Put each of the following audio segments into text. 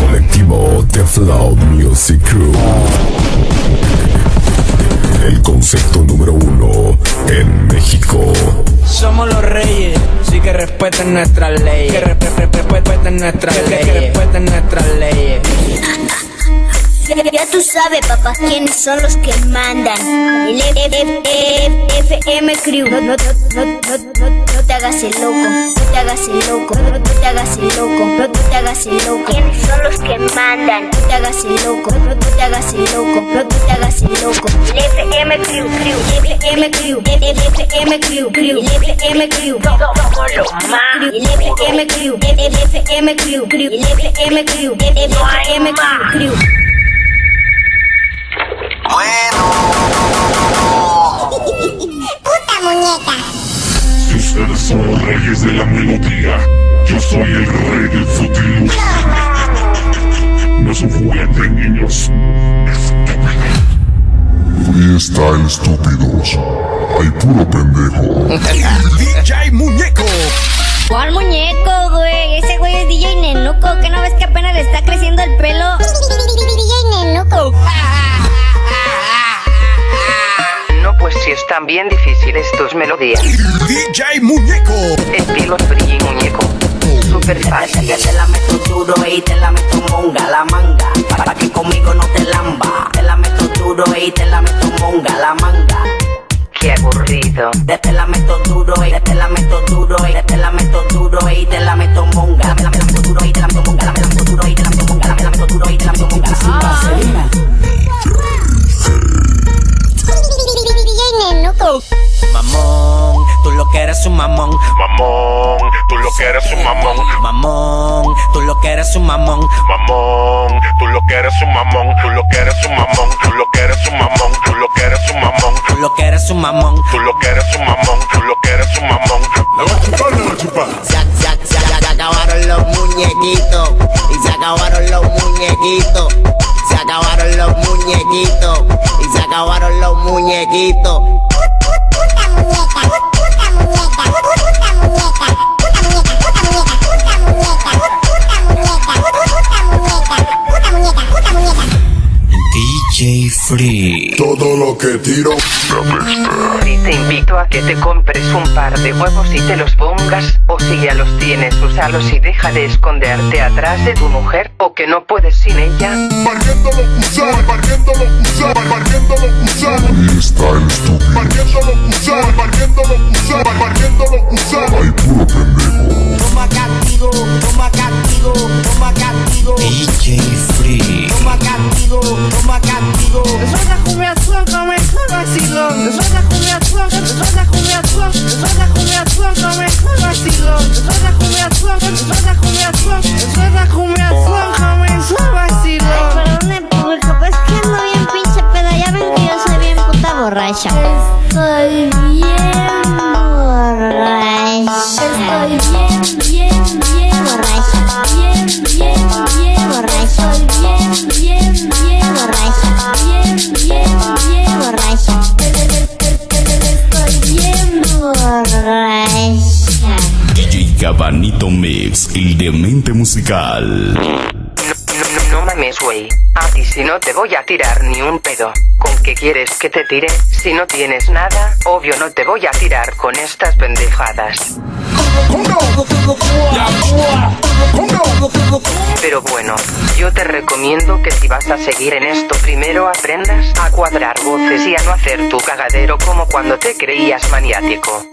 Colectivo The Flow Music Crew. El concepto número uno en México. Somos los reyes, sí que respeten nuestras leyes. Que re- re- re- respeten nuestras leyes. Que respeten nuestras leyes. Ya, ya tú sabes, papá, quiénes son los que mandan. El F- F- F- FM Crew. No, no, no, hagas el loco. No te hagas el loco. No, te hagas el loco. No, te hagas el loco. ¿Quiénes son los que mandan? No te hagas el loco. No, te hagas el loco. No, te hagas el loco. FM Crew, Crew. FM Crew. FM Crew, Crew. FM Crew. Somos los más. FM Crew. FM Crew, Crew. FM Crew. FM Crew, Crew. Puta muñeca. Ustedes son los reyes de la melodía, yo soy el rey del futil. No es un juguete, niños. Freestyle estúpidos. Hay puro pendejo. DJ Muñeco. ¿Cuál muñeco, güey están bien difíciles tus melodías. DJ Muñeco. Estilo free muñeco. Super fácil. Que te la meto duro y te la meto monga la manga. Para que conmigo Mamón, tú lo que eres un mamón. Mamón, tú lo que eres un mamón. Mamón, tú lo que eres un mamón. Mamón, tú lo que eres un mamón. Tú lo que eres un mamón. Tú lo que eres un mamón. Tú lo que eres un mamón. Tú lo que eres un mamón. Tú lo que eres un mamón. Tú lo que eres un mamón. La va a chupar, la va a chupar. Se, se, acabaron los muñequitos y se acabaron los muñequitos. Se acabaron los muñequitos y se acabaron los muñequitos. DJ Free. Todo lo que tiro. Y te invito a que te compres un par de huevos y te los pongas, o si ya los tienes, úsalos y deja de esconderte atrás de tu mujer, o que no puedes sin ella. Barriéndolo usar, barriéndolo usar, barriéndolo usar. castigo, toma castigo. Suelta cumbia suelta, me está vacilón. Suelta cumbia suelta, suelta cumbia suelta, suelta cumbia suelta, me está vacilón. Suelta cumbia suelta, suelta cumbia suelta, suelta cumbia suelta, me está vacilón. Ay, perdón, público, pues que ando bien pinche pero ya ven que yo soy bien puta borracha. Estoy bien borracha. Estoy bien Cabanito Mix, el demente musical. No, no, mames, güey. A ti si no te voy a tirar ni un pedo. ¿Con qué quieres que te tire? Si no tienes nada, obvio no te voy a tirar con estas pendejadas. Pero bueno, yo te recomiendo que si vas a seguir en esto primero aprendas a cuadrar voces y a no hacer tu cagadero como cuando te creías maniático.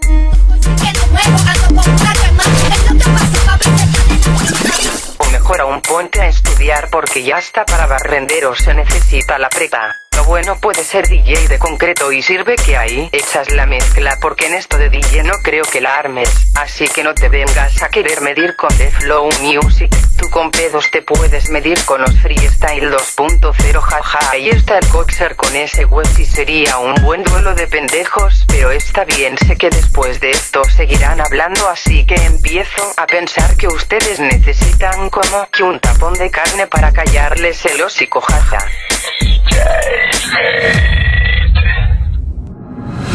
O mejor aún, ponte a estudiar porque ya está para barrenderos se necesita la prepa. Bueno puede ser DJ de concreto y sirve que ahí echas la mezcla porque en esto de DJ no creo que la armes. Así que no te vengas a querer medir con The Flow Music. Tú con pedos te puedes medir con los Freestyle 2.0 jaja. Ahí está el Coxer con ese web y sería un buen duelo de pendejos. Pero está bien, sé que después de esto seguirán hablando así que empiezo a pensar que ustedes necesitan como que un tapón de carne para callarles el hocico jaja.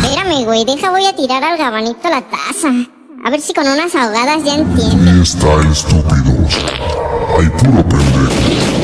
Espérame, güey. Deja, voy a tirar al gabanito la taza. A ver si con unas ahogadas ya entiende. Y está estúpido. Hay puro pendejo.